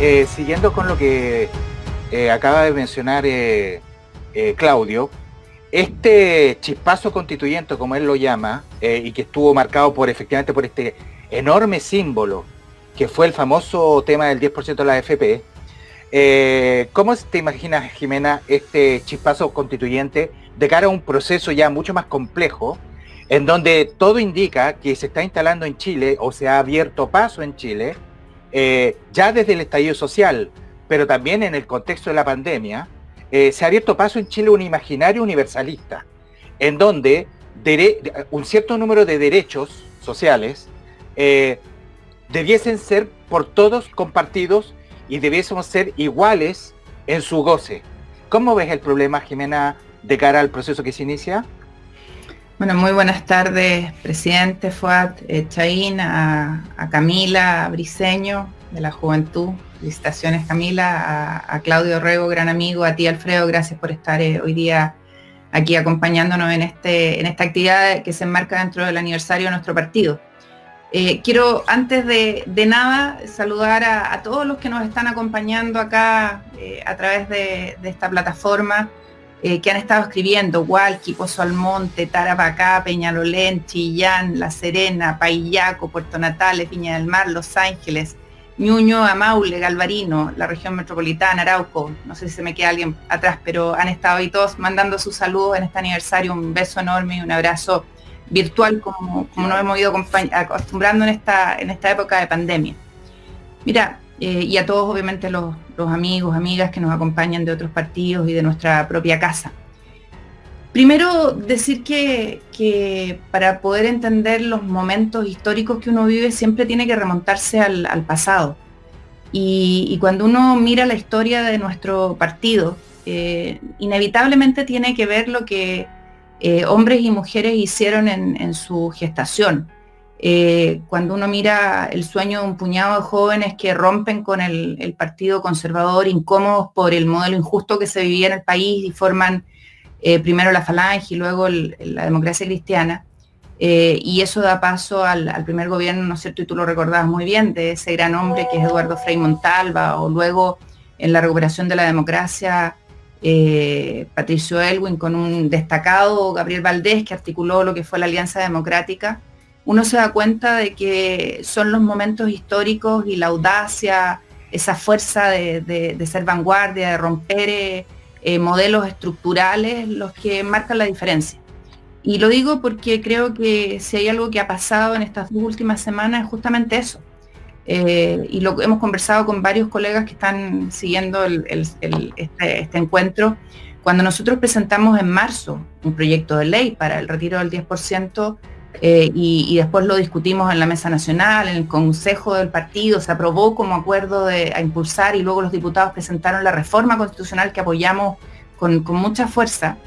eh, siguiendo con lo que eh, acaba de mencionar eh, Claudio, este chispazo constituyente, como él lo llama, y que estuvo marcado por efectivamente por este enorme símbolo, que fue el famoso tema del 10% de la AFP, ¿cómo te imaginas, Jimena, este chispazo constituyente de cara a un proceso ya mucho más complejo, en donde todo indica que se está instalando en Chile o se ha abierto paso en Chile, eh, ya desde el estallido social, pero también en el contexto de la pandemia, eh, se ha abierto paso en Chile un imaginario universalista, en donde un cierto número de derechos sociales eh, debiesen ser por todos compartidos y debiésemos ser iguales en su goce. ¿Cómo ves el problema, Jimena, de cara al proceso que se inicia? Bueno, muy buenas tardes, presidente Fuad eh, Chaín, a, Camila a Briseño de la Juventud. Felicitaciones Camila, a, Claudio Rego, gran amigo, a ti Alfredo, gracias por estar eh, hoy día aquí acompañándonos en, este, en esta actividad que se enmarca dentro del aniversario de nuestro partido. Eh, quiero antes de, nada saludar a, todos los que nos están acompañando acá a través de esta plataforma. Eh, que han estado escribiendo, Hualqui, Pozo Almonte, Tarapacá, Peñalolén, Chillán, La Serena, Paillaco, Puerto Natales, Viña del Mar, Los Ángeles, Ñuño, Amaule, Galvarino, la región metropolitana, Arauco, no sé si se me queda alguien atrás, pero han estado ahí todos mandando sus saludos en este aniversario, un beso enorme y un abrazo virtual como, como nos hemos ido acostumbrando en esta, en esta época de pandemia. Mira, eh, y a todos obviamente los, amigos, amigas que nos acompañan de otros partidos y de nuestra propia casa. Primero, decir que, para poder entender los momentos históricos que uno vive siempre tiene que remontarse al, pasado. Y, cuando uno mira la historia de nuestro partido, eh, inevitablemente tiene que ver lo que eh, hombres y mujeres hicieron en su gestación eh, cuando uno mira el sueño de un puñado de jóvenes que rompen con el, Partido Conservador, incómodos por el modelo injusto que se vivía en el país y forman eh, primero la Falange y luego la democracia cristiana, eh, y eso da paso al, primer gobierno, ¿no es cierto? Y tú lo recordabas muy bien, de ese gran hombre que es Eduardo Frei Montalva, o luego en la recuperación de la democracia, Patricio Elwin con un destacado Gabriel Valdés que articuló lo que fue la Alianza Democrática uno se da cuenta de que son los momentos históricos y la audacia, esa fuerza de, ser vanguardia, de romper eh, modelos estructurales, los que marcan la diferencia. Y lo digo porque creo que si hay algo que ha pasado en estas dos últimas semanas es justamente eso. Eh, y lo hemos conversado con varios colegas que están siguiendo este, este, encuentro. Cuando nosotros presentamos en marzo un proyecto de ley para el retiro del 10%, eh, y, después lo discutimos en la mesa nacional, en el consejo del partido, se aprobó como acuerdo de, a impulsar y luego los diputados presentaron la reforma constitucional que apoyamos con, mucha fuerza.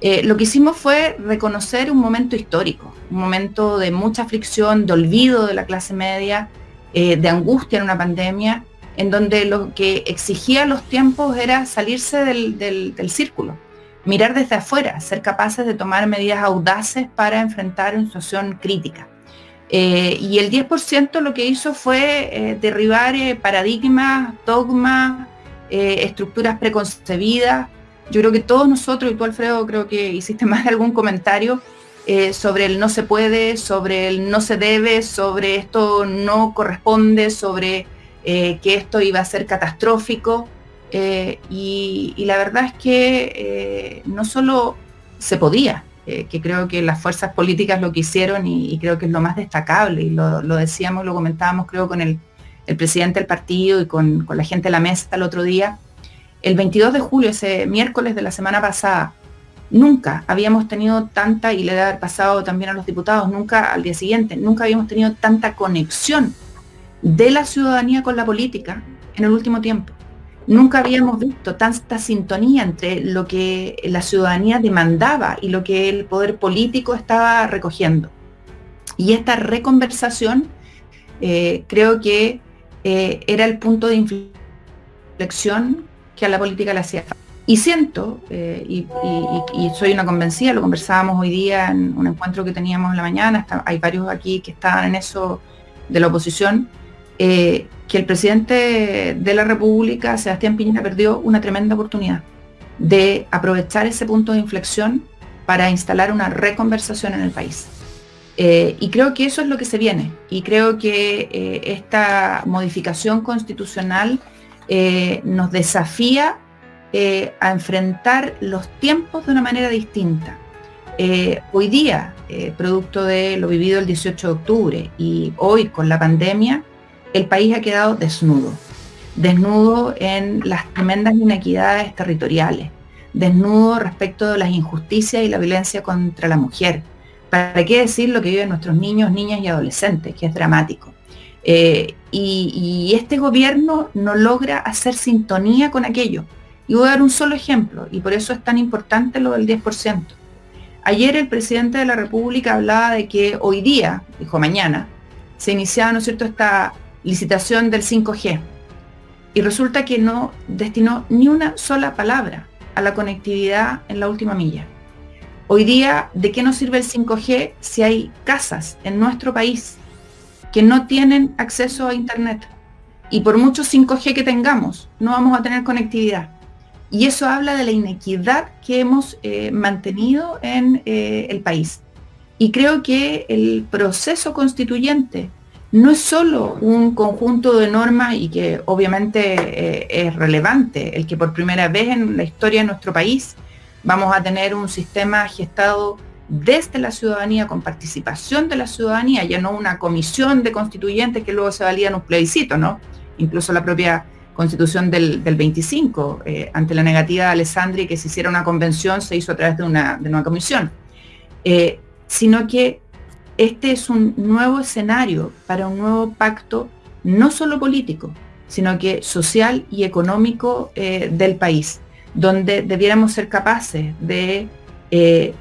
Eh, lo que hicimos fue reconocer un momento histórico, un momento de mucha fricción, de olvido de la clase media, eh, de angustia en una pandemia, en donde lo que exigía los tiempos era salirse del círculo mirar desde afuera, ser capaces de tomar medidas audaces para enfrentar una situación crítica. Eh, y el 10% lo que hizo fue eh, derribar eh, paradigmas, dogmas, estructuras preconcebidas. Yo creo que todos nosotros, y tú Alfredo creo que hiciste más de algún comentario sobre el no se puede, sobre el no se debe, sobre esto no corresponde, sobre que esto iba a ser catastrófico. Eh, y, la verdad es que eh, no solo se podía, eh, que creo que las fuerzas políticas lo que hicieron y, creo que es lo más destacable, y lo, decíamos, lo comentábamos creo con el, presidente del partido y con, la gente de la mesa el otro día, el 22 de julio, ese miércoles de la semana pasada, nunca habíamos tenido tanta, y le debe haber pasado también a los diputados, nunca al día siguiente, nunca habíamos tenido tanta conexión de la ciudadanía con la política en el último tiempo. Nunca habíamos visto tanta sintonía entre lo que la ciudadanía demandaba y lo que el poder político estaba recogiendo. Y esta reconversación eh, creo que eh, era el punto de inflexión que a la política le hacía falta. Y siento, eh, y, soy una convencida, lo conversábamos hoy día en un encuentro que teníamos en la mañana, hay varios aquí que estaban en eso de la oposición, eh, que el presidente de la República, Sebastián Piñera, perdió una tremenda oportunidad de aprovechar ese punto de inflexión para instalar una reconversación en el país. Eh, y creo que eso es lo que se viene. Y creo que eh, esta modificación constitucional nos desafía a enfrentar los tiempos de una manera distinta. hoy día, producto de lo vivido el 18 de octubre y hoy con la pandemia, el país ha quedado desnudo, desnudo en las tremendas inequidades territoriales, desnudo respecto de las injusticias y la violencia contra la mujer. ¿Para qué decir lo que viven nuestros niños, niñas y adolescentes, que es dramático? Eh, y, este gobierno no logra hacer sintonía con aquello. Y voy a dar un solo ejemplo, y por eso es tan importante lo del 10%. Ayer el presidente de la República hablaba de que hoy día, dijo mañana, se iniciaba, ¿no es cierto?, esta licitación del 5G. Y resulta que no destinó ni una sola palabra a la conectividad en la última milla. Hoy día, ¿de qué nos sirve el 5G si hay casas en nuestro país que no tienen acceso a Internet? Y por mucho 5G que tengamos, no vamos a tener conectividad. Y eso habla de la inequidad que hemos eh, mantenido en eh, el país. Y creo que el proceso constituyente no es solo un conjunto de normas y que obviamente eh, es relevante, el que por primera vez en la historia de nuestro país vamos a tener un sistema gestado desde la ciudadanía, con participación de la ciudadanía, ya no una comisión de constituyentes que luego se valida en un plebiscito, ¿no? Incluso la propia constitución del, 25, eh, ante la negativa de Alessandri que se hiciera una convención, se hizo a través de una, de comisión, eh, sino que este es un nuevo escenario para un nuevo pacto, no solo político, sino que social y económico eh, del país, donde debiéramos ser capaces de eh,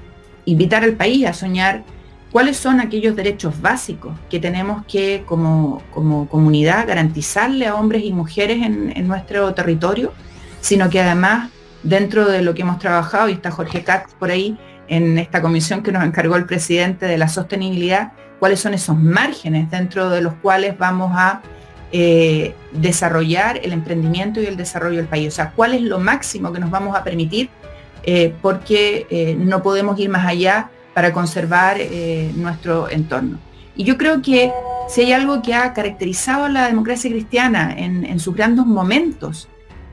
invitar al país a soñar cuáles son aquellos derechos básicos que tenemos que como, comunidad garantizarle a hombres y mujeres en, nuestro territorio, sino que además dentro de lo que hemos trabajado, y está Jorge Katz por ahí, en esta comisión que nos encargó el presidente de la sostenibilidad, cuáles son esos márgenes dentro de los cuales vamos a eh, desarrollar el emprendimiento y el desarrollo del país. O sea, cuál es lo máximo que nos vamos a permitir, eh, porque eh, no podemos ir más allá para conservar nuestro entorno. Y yo creo que si hay algo que ha caracterizado a la democracia cristiana en, en sus grandes momentos,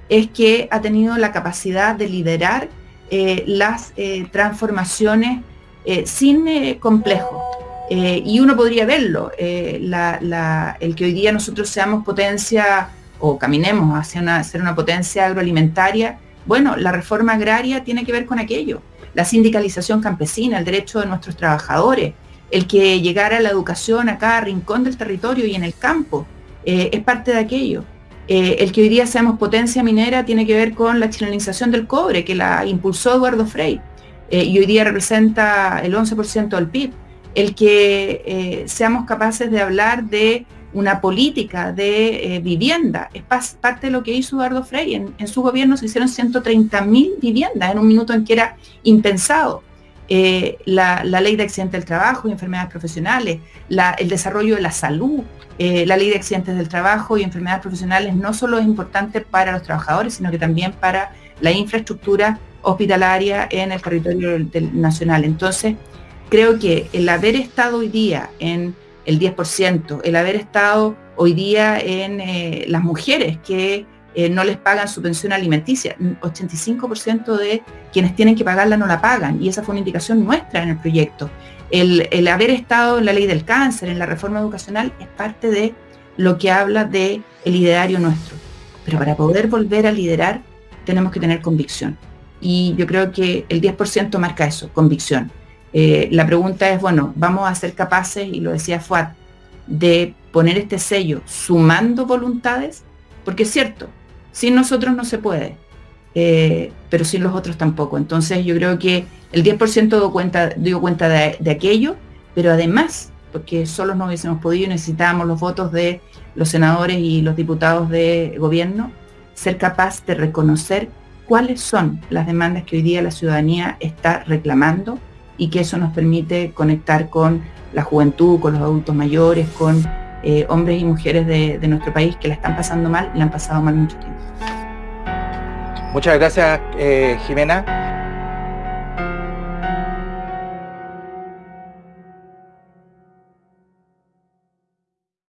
es que ha tenido la capacidad de liderar eh, las eh, transformaciones eh, sin complejo. y uno podría verlo, el que hoy día nosotros seamos potencia o caminemos hacia una, ser una potencia agroalimentaria, bueno, la reforma agraria tiene que ver con aquello, la sindicalización campesina, el derecho de nuestros trabajadores, el que llegara la educación a cada rincón del territorio y en el campo, es parte de aquello. Eh, el que hoy día seamos potencia minera tiene que ver con la chilenización del cobre, que la impulsó Eduardo Frei, eh, y hoy día representa el 11% del PIB. El que eh, seamos capaces de hablar de una política de vivienda es parte de lo que hizo Eduardo Frei. En, su gobierno se hicieron 130.000 viviendas en un minuto en que era impensado. La, ley de accidentes del trabajo y enfermedades profesionales, el desarrollo de la salud, eh, la ley de accidentes del trabajo y enfermedades profesionales no solo es importante para los trabajadores, sino que también para la infraestructura hospitalaria en el territorio nacional. Entonces, creo que el haber estado hoy día en el 10%, el haber estado hoy día en eh, las mujeres que eh, no les pagan su pensión alimenticia, 85% de quienes tienen que pagarla no la pagan, y esa fue una indicación nuestra en el proyecto el, haber estado en la ley del cáncer, en la reforma educacional, es parte de lo que habla de el liderario nuestro. Pero para poder volver a liderar, tenemos que tener convicción. Y yo creo que el 10% marca eso, convicción. Eh, la pregunta es, bueno, ¿vamos a ser capaces, y lo decía Fuad, de poner este sello sumando voluntades? Porque es cierto, sin nosotros no se puede. Eh, pero sin los otros tampoco. Entonces yo creo que el 10% dio cuenta, dio cuenta de, aquello, pero además, porque solos no hubiésemos podido, necesitábamos los votos de los senadores y los diputados de gobierno, ser capaz de reconocer cuáles son las demandas que hoy día la ciudadanía está reclamando y que eso nos permite conectar con la juventud, con los adultos mayores, con hombres y mujeres de, nuestro país que la están pasando mal y la han pasado mal mucho tiempo. Muchas gracias, Jimena.